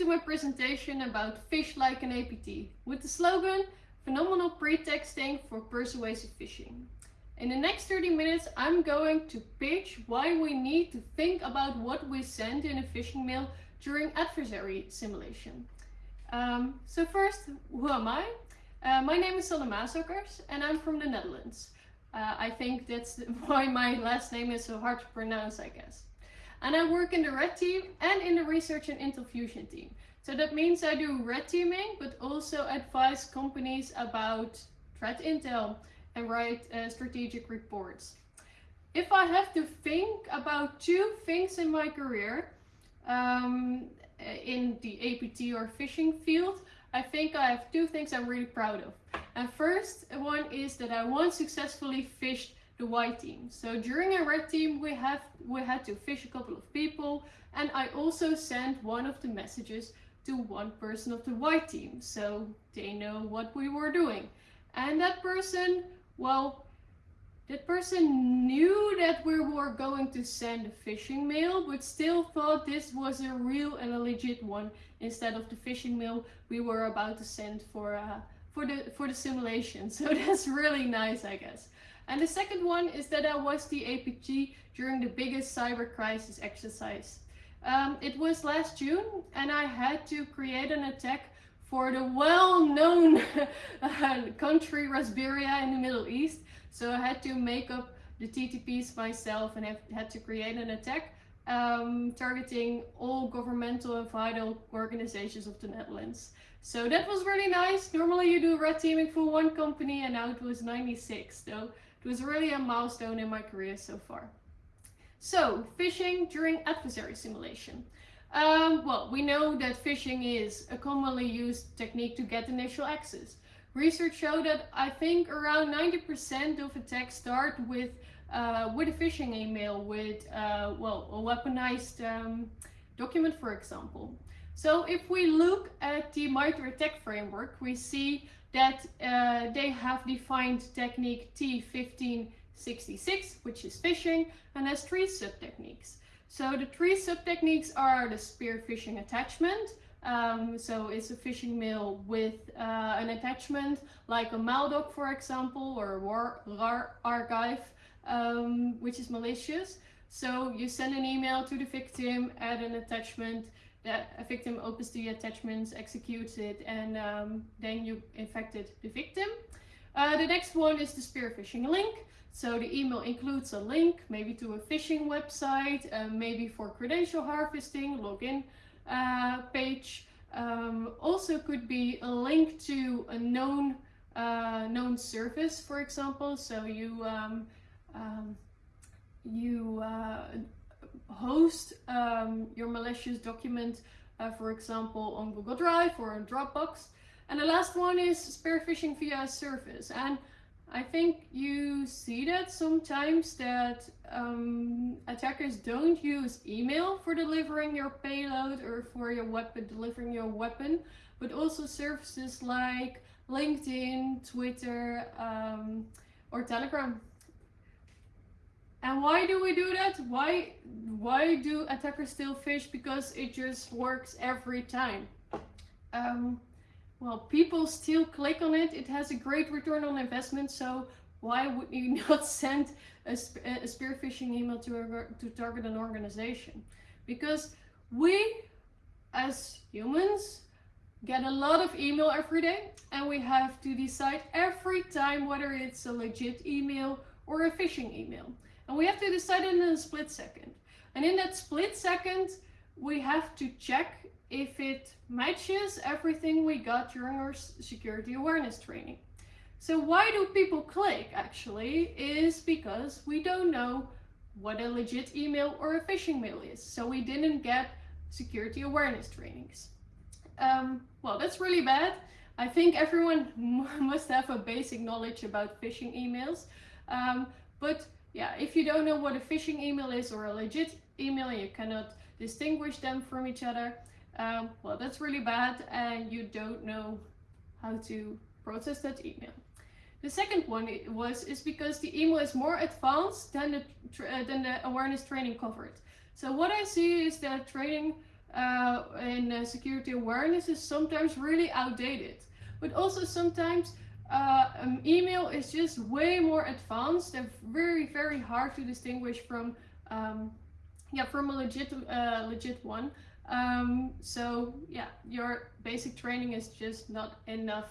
to my presentation about Phish Like an APT with the slogan Phenomenal Pretexting for Persuasive Phishing. In the next 30 minutes, I'm going to pitch why we need to think about what we send in a phishing mail during adversary simulation. Um, so first, who am I? Uh, my name is Sanne Maasakkers and I'm from the Netherlands. Uh, I think that's why my last name is so hard to pronounce, I guess. And I work in the red team and in the research and Intel Fusion team. So that means I do red teaming, but also advise companies about threat intel and write uh, strategic reports. If I have to think about two things in my career, um, in the APT or phishing field, I think I have two things I'm really proud of. And first one is that I once successfully phished the white team. So during a red team, we have we had to phish a couple of people, and I also sent one of the messages to one person of the white team, so they know what we were doing. And that person, well, that person knew that we were going to send a phishing mail, but still thought this was a real and a legit one instead of the phishing mail we were about to send for uh, for the for the simulation. So that's really nice, I guess. And the second one is that I was the APT during the biggest cyber crisis exercise. Um, it was last June and I had to create an attack for the well-known country Rasberia in the Middle East. So I had to make up the TTPs myself and I had to create an attack um, targeting all governmental and vital organizations of the Netherlands. So that was really nice. Normally you do red teaming for one company and now it was 96. So it was really a milestone in my career so far. So, phishing during adversary simulation. Um, well, we know that phishing is a commonly used technique to get initial access. Research showed that I think around 90% of attacks start with uh, with a phishing email with uh, well a weaponized um, document, for example. So if we look at the MITRE ATT&CK framework, we see that uh, they have defined technique T1566, which is phishing, and has three sub-techniques. So the three sub-techniques are the spear phishing attachment, um, so it's a phishing mail with uh, an attachment like a maldoc, for example, or a RAR archive, um, which is malicious. So you send an email to the victim, add an attachment, that a victim opens the attachments, executes it, and um, then you infected the victim. Uh, the next one is the spear phishing link. So the email includes a link, maybe to a phishing website, uh, maybe for credential harvesting, login uh, page. Um, also could be a link to a known uh, known service, for example. So you um, um, you uh, host um, your malicious document, uh, for example, on Google Drive or on Dropbox. And the last one is spear phishing via a service. And I think you see that sometimes that um, attackers don't use email for delivering your payload or for your weapon, delivering your weapon, but also services like LinkedIn, Twitter, um, or Telegram. And why do we do that? Why why do attackers still phish? Because it just works every time. Um, well, people still click on it. It has a great return on investment. So why would you not send a, a spear phishing email to, a, to target an organization? Because we, as humans, get a lot of email every day and we have to decide every time whether it's a legit email or a phishing email. And we have to decide in a split second. And in that split second, we have to check if it matches everything we got during our security awareness training. So why do people click actually is because we don't know what a legit email or a phishing mail is. So we didn't get security awareness trainings. Um, well, that's really bad. I think everyone must have a basic knowledge about phishing emails. Um, but yeah, if you don't know what a phishing email is or a legit email, you cannot distinguish them from each other. Um, well, that's really bad and you don't know how to process that email. The second one was is because the email is more advanced than the uh, than the awareness training covered. So what I see is that training uh, in uh, security awareness is sometimes really outdated. But also sometimes uh, um, email is just way more advanced and very, very hard to distinguish from, um, yeah, from a legit, uh, legit one. Um, so yeah, your basic training is just not enough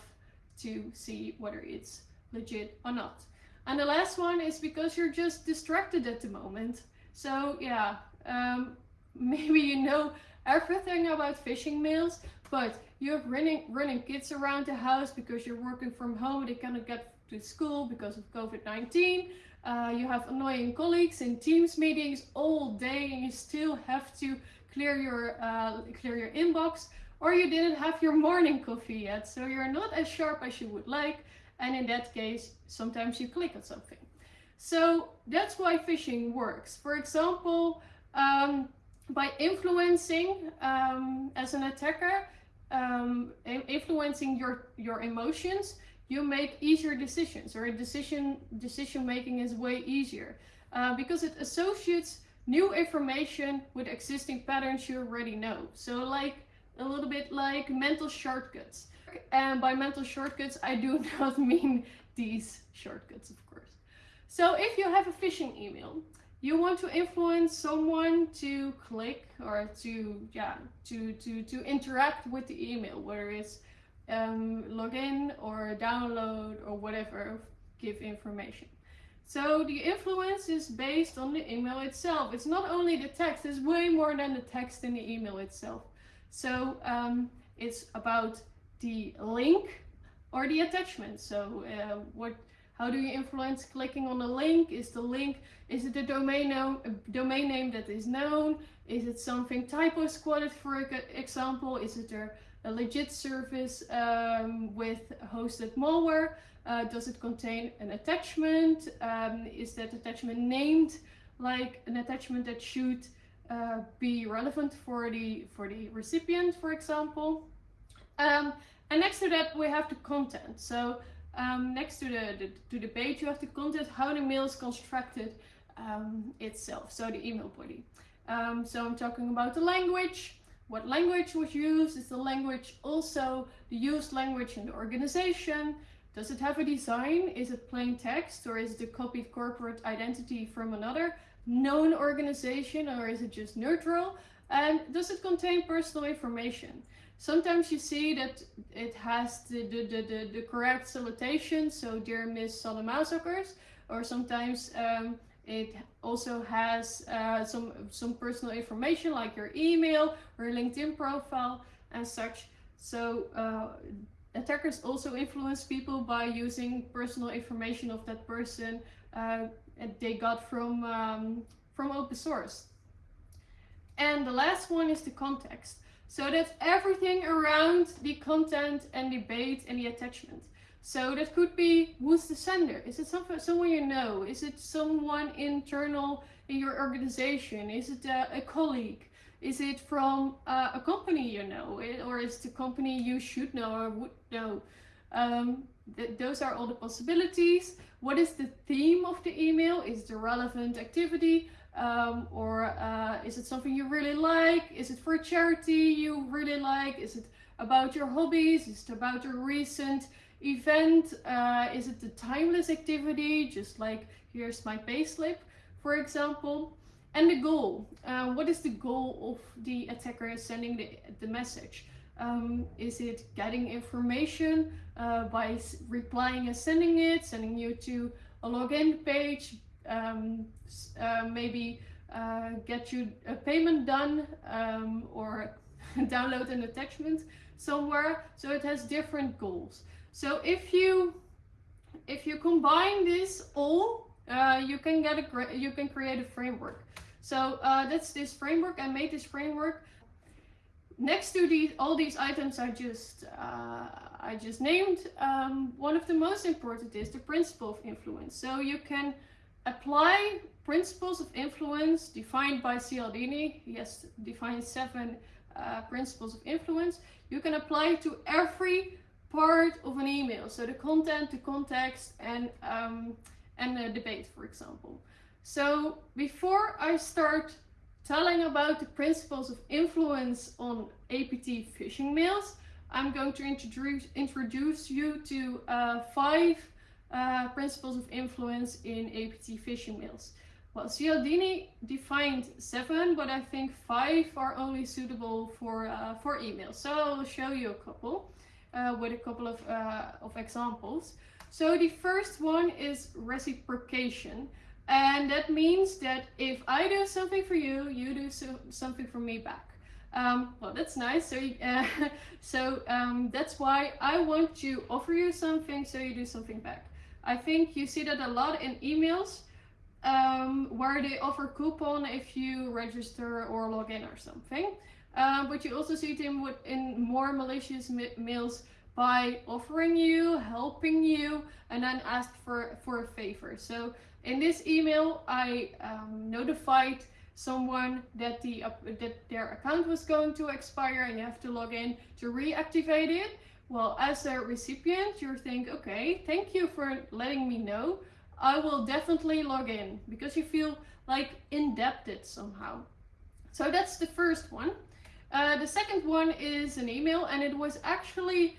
to see whether it's legit or not. And the last one is because you're just distracted at the moment. So yeah, um, maybe you know everything about phishing mails, but you're running running kids around the house because you're working from home. They cannot get to school because of COVID-19. Uh, you have annoying colleagues in Teams meetings all day, and you still have to clear your uh, clear your inbox. Or you didn't have your morning coffee yet, so you're not as sharp as you would like. And in that case, sometimes you click on something. So that's why phishing works. For example, um, by influencing um, as an attacker, um, influencing your your emotions, you make easier decisions, or decision decision making is way easier uh, because it associates new information with existing patterns you already know. So like a little bit like mental shortcuts. And by mental shortcuts, I do not mean these shortcuts, of course. So if you have a phishing email, you want to influence someone to click or to yeah to to to interact with the email whether it's um, log in or download or whatever give information. So the influence is based on the email itself. It's not only the text it's way more than the text in the email itself. So um, it's about the link or the attachment. So uh, what how do you influence clicking on the link? Is the link, is it a domain, name, a domain name that is known? Is it something typo squatted, for example? Is it a, a legit service um, with hosted malware? Uh, does it contain an attachment? Um, is that attachment named like an attachment that should uh, be relevant for the for the recipient, for example? Um, and next to that, we have the content. So um, next to the, the, to the page you have the content how the mail is constructed um, itself. So the email body. Um, so I'm talking about the language. What language was used? Is the language also the used language in the organization? Does it have a design? Is it plain text? Or is it a copied corporate identity from another known organization? Or is it just neutral? And does it contain personal information Sometimes you see that it has the, the, the, the, the correct salutation, so dear Miss Sanne Maasakkers, or sometimes um, it also has uh, some, some personal information like your email or LinkedIn profile and such. So uh, attackers also influence people by using personal information of that person uh, they got from, um, from open source. And the last one is the context. So that's everything around the content and debate and the attachment. So that could be who's the sender? Is it someone you know? Is it someone internal in your organization? Is it a, a colleague? Is it from uh, a company you know? Or is the company you should know or would know? Um, th those are all the possibilities. What is the theme of the email? Is the relevant activity? Um, or uh, is it something you really like? Is it for a charity you really like? Is it about your hobbies? Is it about your recent event? Uh, is it the timeless activity? Just like here's my payslip, for example. And the goal. Uh, what is the goal of the attacker sending the, the message? Um, is it getting information uh, by replying and sending it, sending you to a login page, um, uh, maybe uh, get you a payment done um, or download an attachment somewhere. So it has different goals. So if you if you combine this all, uh, you can get a you can create a framework. So uh, that's this framework. I made this framework. Next to these all these items I just uh, I just named, um, one of the most important is the principle of influence. So you can apply principles of influence defined by Cialdini. He has defined seven uh, principles of influence. You can apply to every part of an email. So the content, the context, and, um, and the debate, for example. So before I start telling about the principles of influence on APT phishing mails, I'm going to introduce, introduce you to uh, five uh, principles of influence in APT phishing mails. Well, Cialdini defined seven, but I think five are only suitable for, uh, for email. So I'll show you a couple uh, with a couple of, uh, of examples. So the first one is reciprocation. And that means that if I do something for you, you do so something for me back. Um, well, that's nice. So, uh, so um, that's why I want to offer you something, so you do something back. I think you see that a lot in emails um, where they offer coupon if you register or log in or something. Um, but you also see them in more malicious mails by offering you, helping you, and then ask for, for a favor. So in this email, I um, notified someone that the uh, that their account was going to expire and you have to log in to reactivate it. Well, as a recipient, you think, okay, thank you for letting me know. I will definitely log in because you feel like indebted somehow. So that's the first one. Uh, the second one is an email and it was actually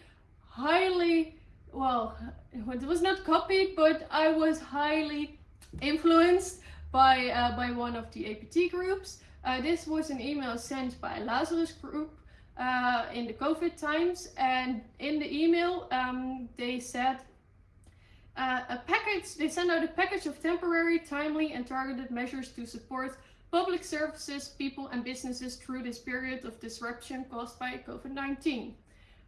highly, well, it was not copied, but I was highly influenced by, uh, by one of the APT groups. Uh, this was an email sent by Lazarus group uh, in the COVID times and in the email um, they said uh, a package, they send out a package of temporary, timely and targeted measures to support public services, people and businesses through this period of disruption caused by COVID-19.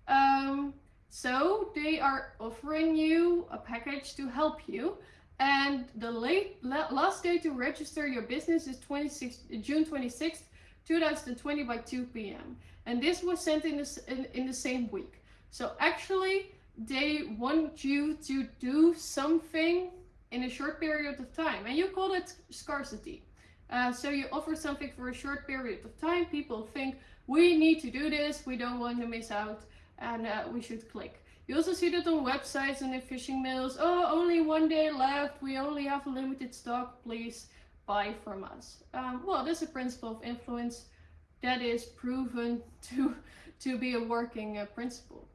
Um, so they are offering you a package to help you. And the late, last day to register your business is 26, June 26th, 2020 by 2 p.m. And this was sent in the, in, in the same week. So actually, they want you to do something in a short period of time. And you call it scarcity. Uh, so you offer something for a short period of time. People think, we need to do this. We don't want to miss out. And uh, we should click. You also see that on websites and in phishing mails. Oh, only one day left. We only have a limited stock. Please buy from us. Um, well, this is a principle of influence that is proven to, to be a working uh, principle.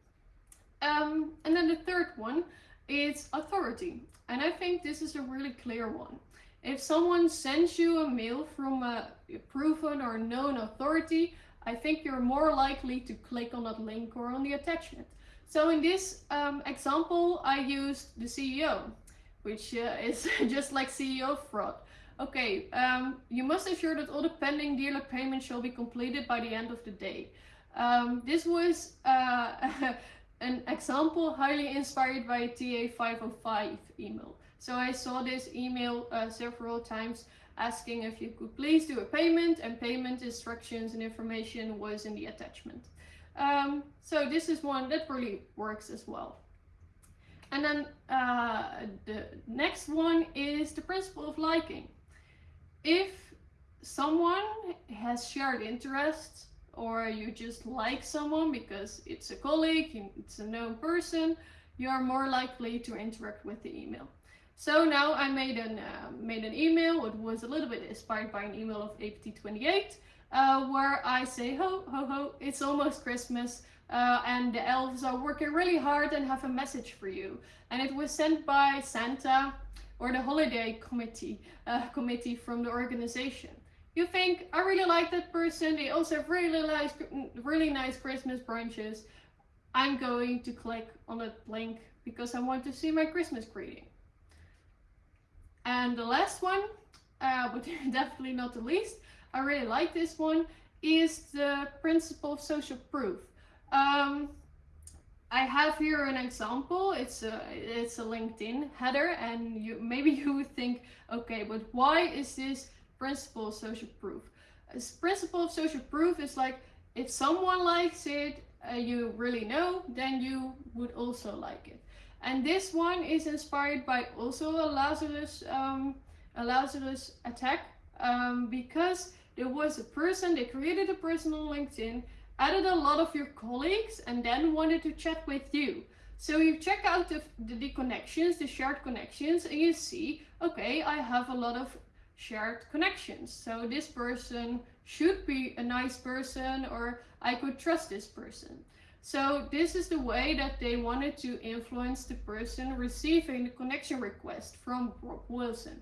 Um, and then the third one is authority. And I think this is a really clear one. If someone sends you a mail from a proven or known authority, I think you're more likely to click on that link or on the attachment. So in this um, example, I used the CEO, which uh, is just like CEO fraud. Okay, um, you must ensure that all the pending dealer payments shall be completed by the end of the day. Um, this was uh, an example highly inspired by TA505 email. So I saw this email uh, several times asking if you could please do a payment and payment instructions and information was in the attachment. Um, so this is one that really works as well. And then uh, the next one is the principle of liking. If someone has shared interests or you just like someone because it's a colleague, it's a known person, you are more likely to interact with the email. So now I made an, uh, made an email, it was a little bit inspired by an email of APT28, uh, where I say, ho, ho, ho, it's almost Christmas, uh, and the elves are working really hard and have a message for you. And it was sent by Santa or the holiday committee, uh, committee from the organization you think, I really like that person, they also have really nice, really nice Christmas brunches, I'm going to click on that link because I want to see my Christmas greeting. And the last one, uh, but definitely not the least, I really like this one, is the principle of social proof. Um, I have here an example. It's a it's a LinkedIn header, and you maybe you would think, okay, but why is this principle of social proof. A principle of social proof is like if someone likes it, uh, you really know, then you would also like it. And this one is inspired by also a Lazarus, um, a Lazarus attack um, because there was a person, they created a person on LinkedIn, added a lot of your colleagues and then wanted to chat with you. So you check out the, the, the connections, the shared connections, and you see, okay, I have a lot of shared connections. So this person should be a nice person or I could trust this person. So this is the way that they wanted to influence the person receiving the connection request from Brooke Wilson.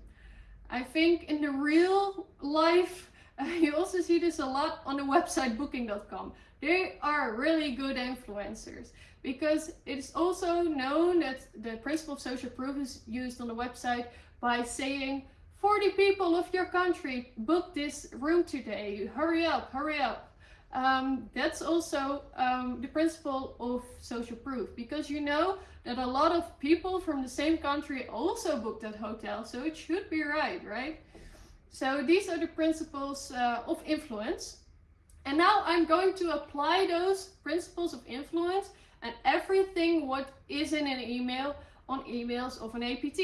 I think in the real life, you also see this a lot on the website booking.com. They are really good influencers because it's also known that the principle of social proof is used on the website by saying 40 people of your country book this room today. Hurry up, hurry up. Um, that's also um, the principle of social proof because you know that a lot of people from the same country also booked that hotel, so it should be right, right? So these are the principles uh, of influence. And now I'm going to apply those principles of influence and everything what is in an email on emails of an APT.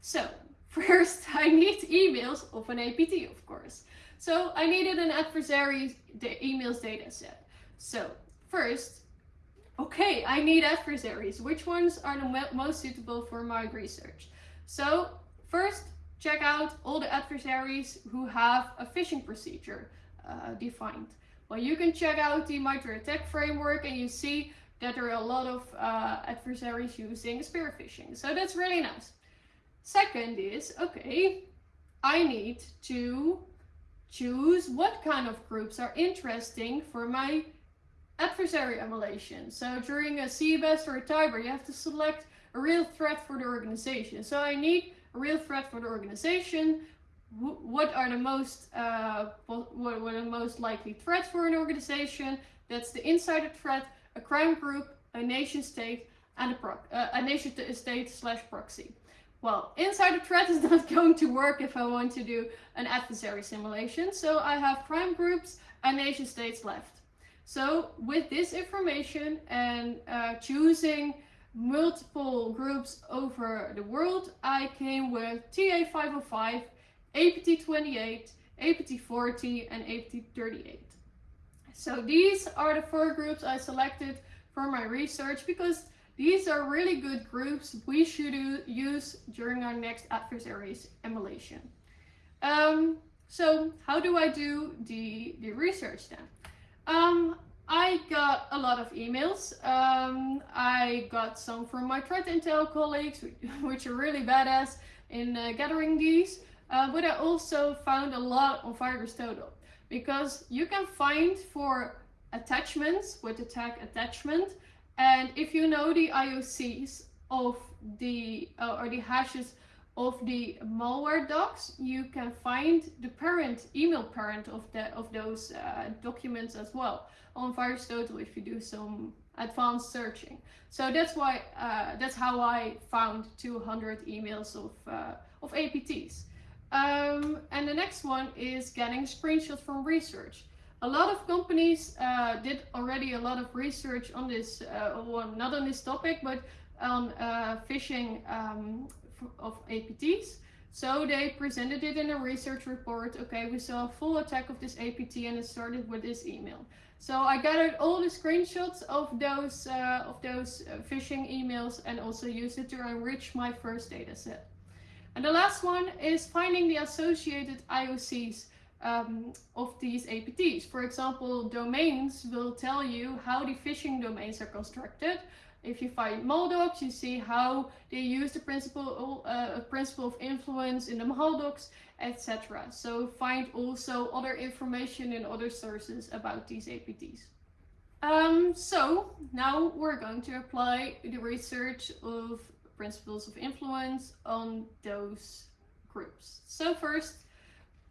So first I need emails of an APT, of course. So I needed an adversary the emails data set. So first, okay, I need adversaries. Which ones are the most suitable for my research? So first, check out all the adversaries who have a phishing procedure uh, defined. Well, you can check out the MITRE ATT&CK framework and you see that there are a lot of uh, adversaries using spear phishing. So that's really nice. Second is, okay, I need to choose what kind of groups are interesting for my adversary emulation. So during a CBEST or a TIBER, you have to select a real threat for the organization. So I need real threat for the organization. What are the most uh, what, are the most likely threats for an organization? That's the insider threat, a crime group, a nation state, and a, proc uh, a nation state slash proxy. Well, insider threat is not going to work if I want to do an adversary simulation. So I have crime groups and nation states left. So with this information and uh, choosing multiple groups over the world, I came with TA505, APT28, APT40 and APT38. So these are the four groups I selected for my research because these are really good groups we should use during our next adversaries emulation. Um, so how do I do the, the research then? Um, I got a lot of emails. Um, I got some from my threat intel colleagues, which are really badass in uh, gathering these. Uh, but I also found a lot on VirusTotal because you can find for attachments with the tag attachment and if you know the IOCs of the uh, or the hashes of the malware docs, you can find the parent email parent of the of those uh, documents as well on VirusTotal if you do some advanced searching. So that's why uh, that's how I found 200 emails of uh, of APTs. Um, and the next one is getting screenshots from research. A lot of companies uh, did already a lot of research on this, uh, well, not on this topic, but on uh, phishing um, of APTs. So they presented it in a research report. Okay, we saw a full attack of this APT and it started with this email. So I gathered all the screenshots of those uh, of those uh, phishing emails and also used it to enrich my first data set. And the last one is finding the associated IOCs um, of these APTs. For example, domains will tell you how the phishing domains are constructed. If you find maldocs, you see how they use the principle, uh, principle of influence in the maldocs, etc. So find also other information in other sources about these APTs. Um, so now we're going to apply the research of principles of influence on those groups. So first,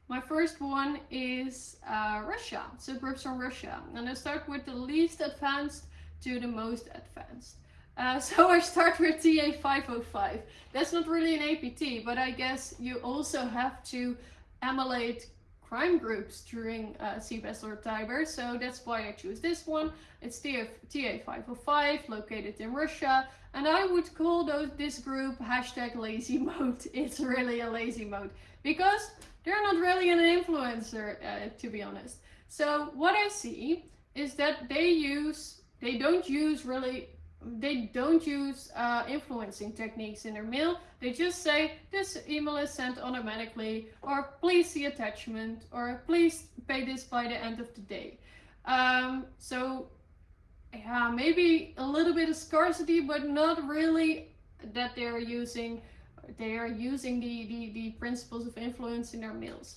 my first one is uh, Russia, so groups from Russia. And I start with the least advanced to the most advanced. Uh, so I start with TA505. That's not really an APT, but I guess you also have to emulate crime groups during uh, CBEST or TIBER, so that's why I choose this one. It's TA505, located in Russia, and I would call those, this group hashtag lazy mode. It's really a lazy mode, because they're not really an influencer, uh, to be honest. So what I see is that they use, they don't use really they don't use uh, influencing techniques in their mail. They just say this email is sent automatically, or please see attachment, or please pay this by the end of the day. Um, so yeah, maybe a little bit of scarcity, but not really that they're using they are using the, the, the principles of influence in their mails.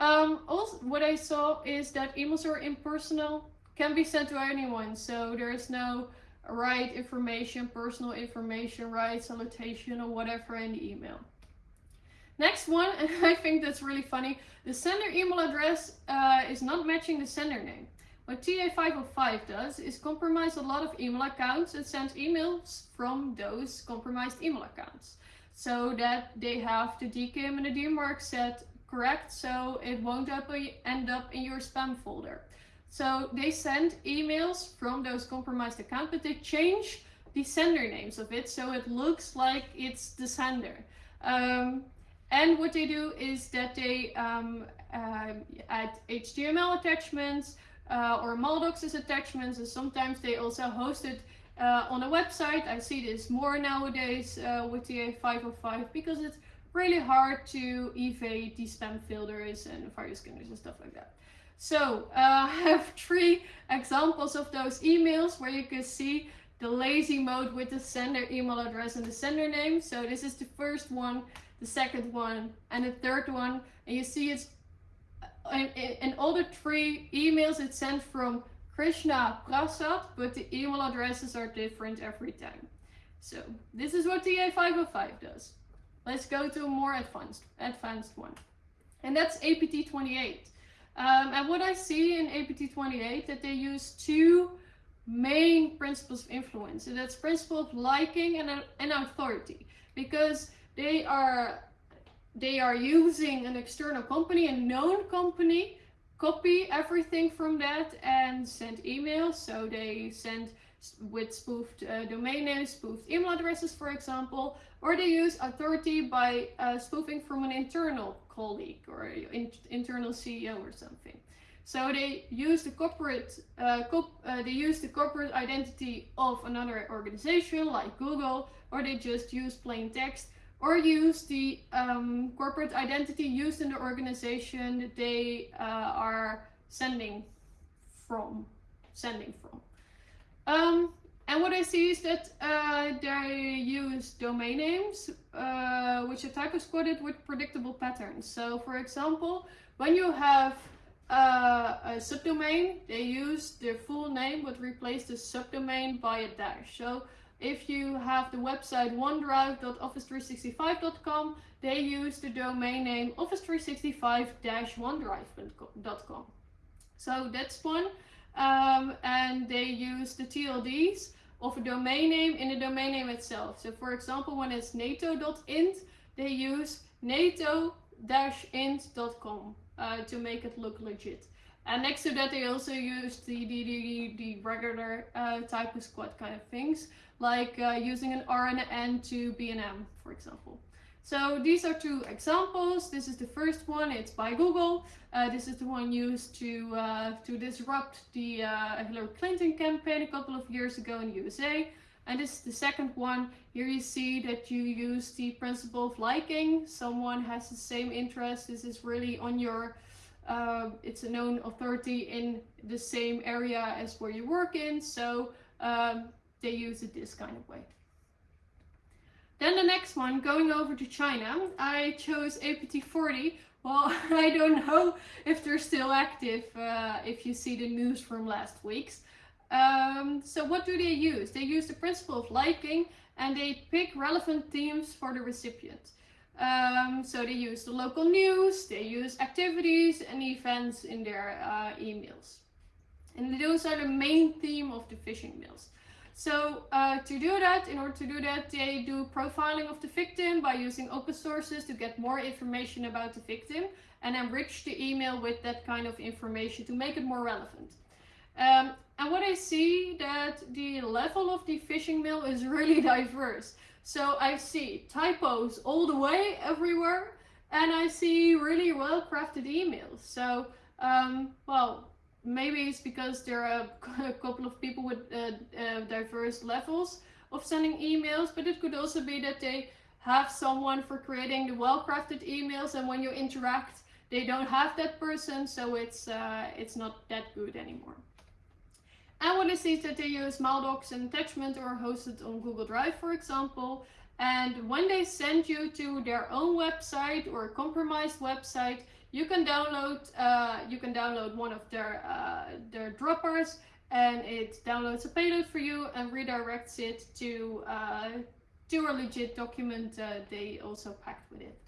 Um, also, what I saw is that emails are impersonal, can be sent to anyone, so there is no right information, personal information, right salutation or whatever in the email. Next one, and I think that's really funny, the sender email address uh, is not matching the sender name. What TA505 does is compromise a lot of email accounts and sends emails from those compromised email accounts. So that they have the DKIM and the DMARC set correct so it won't end up in your spam folder. So they send emails from those compromised accounts, but they change the sender names of it so it looks like it's the sender. Um, and what they do is that they um, uh, add HTML attachments, uh, or Maldocs attachments and sometimes they also host it uh, on a website. I see this more nowadays uh, with the A505 because it's really hard to evade the spam filters and fire scanners and stuff like that. So uh, I have three examples of those emails where you can see the lazy mode with the sender email address and the sender name. So this is the first one, the second one, and the third one. And you see it's in, in all the three emails it's sent from Krishna Prasad, but the email addresses are different every time. So this is what TA505 does. Let's go to a more advanced, advanced one. And that's APT28. Um, and what I see in APT28 that they use two main principles of influence. That's principle of liking and, and authority. Because they are they are using an external company, a known company, copy everything from that and send emails. So they send with spoofed uh, domain names, spoofed email addresses, for example, or they use authority by uh, spoofing from an internal colleague or in internal CEO or something. So they use the corporate, uh, uh, they use the corporate identity of another organization like Google, or they just use plain text or use the um, corporate identity used in the organization that they uh, are sending from, sending from. Um, and what I see is that uh, they use domain names, uh, which are typo squatted with predictable patterns. So for example, when you have uh, a subdomain, they use the full name but replace the subdomain by a dash. So if you have the website onedrive.office365.com, they use the domain name office365-onedrive.com. So that's one. Um, and they use the TLDs of a domain name in the domain name itself. So for example, when it's nato.int, they use nato-int.com uh, to make it look legit. And next to that, they also use the, the, the, the regular uh, type of squat kind of things, like uh, using an R and an N to be M, for example. So these are two examples. This is the first one, it's by Google. Uh, this is the one used to, uh, to disrupt the uh, Hillary Clinton campaign a couple of years ago in the USA. And this is the second one. Here you see that you use the principle of liking. Someone has the same interest. This is really on your uh, it's a known authority in the same area as where you work in, so um, they use it this kind of way. Then the next one, going over to China, I chose APT40. Well, I don't know if they're still active uh, if you see the news from last week's. Um, so what do they use? They use the principle of liking and they pick relevant themes for the recipient. Um, so they use the local news, they use activities and events in their uh, emails. And those are the main theme of the phishing mails. So uh, to do that, in order to do that, they do profiling of the victim by using open sources to get more information about the victim and enrich the email with that kind of information to make it more relevant. Um, and what I see that the level of the phishing mail is really diverse. So I see typos all the way everywhere and I see really well crafted emails. So, um, well, maybe it's because there are a couple of people with uh, uh, diverse levels of sending emails, but it could also be that they have someone for creating the well-crafted emails and when you interact they don't have that person so it's uh, it's not that good anymore. And what is is that they use maldocs and attachment or hosted on Google Drive for example and when they send you to their own website or a compromised website you can download uh, you can download one of their uh, their droppers and it downloads a payload for you and redirects it to uh, to a legit document uh, they also packed with it.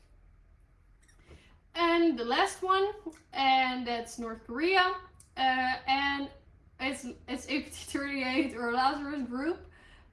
And the last one, and that's North Korea, uh, and it's it's APT38 or Lazarus Group,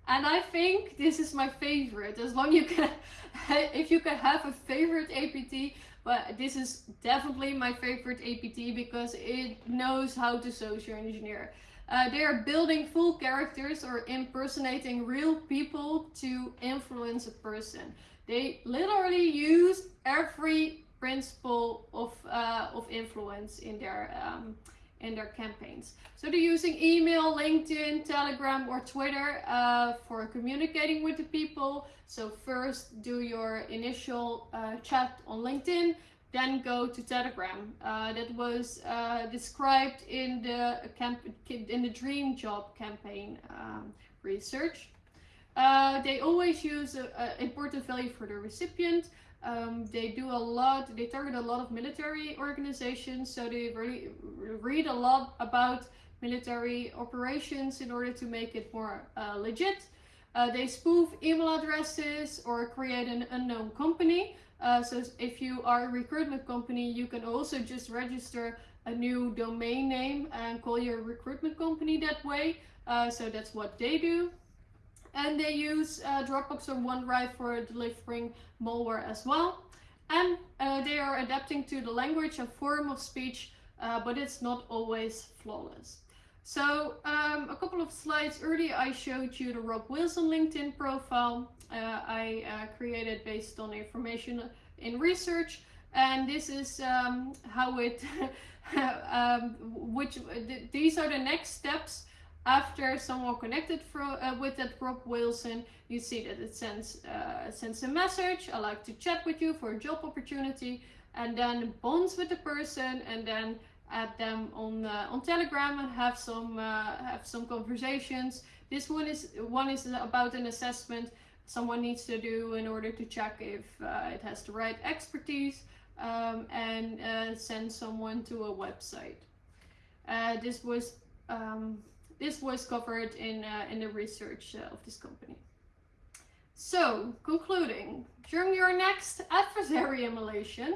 and I think this is my favorite. As long you can, if you can have a favorite APT, but this is definitely my favorite APT because it knows how to social engineer. Uh, they are building full characters or impersonating real people to influence a person. They literally use every principle of uh, of influence in their um, in their campaigns. So they're using email, LinkedIn, Telegram, or Twitter uh, for communicating with the people. So first do your initial uh, chat on LinkedIn, then go to Telegram. Uh, that was uh, described in the camp in the Dream Job campaign um, research. Uh, they always use an important value for the recipient. Um, they do a lot, they target a lot of military organizations, so they really read a lot about military operations in order to make it more uh, legit. Uh, they spoof email addresses or create an unknown company. Uh, so if you are a recruitment company, you can also just register a new domain name and call your recruitment company that way. Uh, so that's what they do. And they use uh, Dropbox or OneDrive for delivering malware as well. And uh, they are adapting to the language and form of speech, uh, but it's not always flawless. So um, a couple of slides earlier I showed you the Rob Wilson LinkedIn profile. Uh, I uh, created based on information in research and this is um, how it um, which th these are the next steps after someone connected uh, with that Rob Wilson you see that it sends uh, sends a message I like to chat with you for a job opportunity and then bonds with the person and then add them on uh, on Telegram and have some uh, have some conversations. This one is one is about an assessment someone needs to do in order to check if uh, it has the right expertise um, and uh, send someone to a website. Uh, this was um, this was covered in uh, in the research of this company. So concluding, during your next adversary emulation,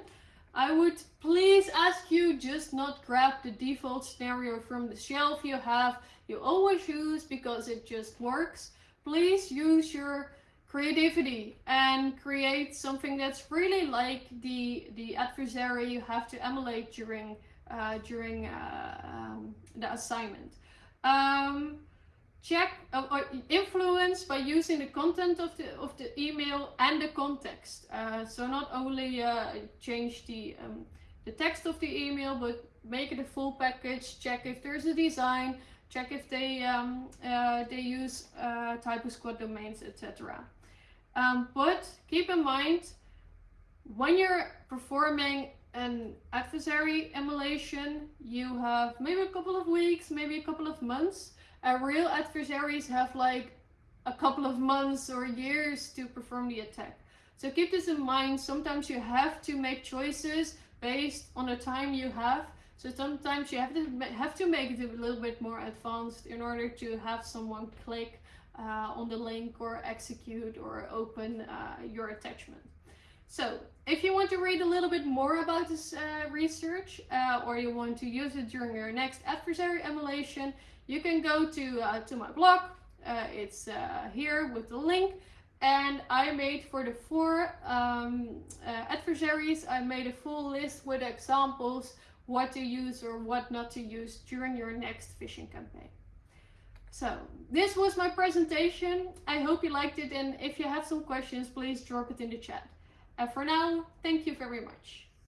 I would please ask you just not grab the default scenario from the shelf you have, you always use because it just works. Please use your creativity and create something that's really like the the adversary you have to emulate during uh, during uh, um, the assignment. Um, check uh, or influence by using the content of the of the email and the context. Uh, so not only uh, change the um, the text of the email but make it a full package check if there's a design check if they um, uh, they use uh, squad domains etc um, but keep in mind when you're performing an adversary emulation you have maybe a couple of weeks maybe a couple of months uh, real adversaries have like a couple of months or years to perform the attack. So keep this in mind. Sometimes you have to make choices based on the time you have. So sometimes you have to have to make it a little bit more advanced in order to have someone click uh, on the link or execute or open uh, your attachment. So if you want to read a little bit more about this uh, research uh, or you want to use it during your next adversary emulation, you can go to, uh, to my blog. Uh, it's uh, here with the link. And I made for the four um, uh, adversaries, I made a full list with examples what to use or what not to use during your next phishing campaign. So this was my presentation. I hope you liked it and if you have some questions, please drop it in the chat. And for now, thank you very much.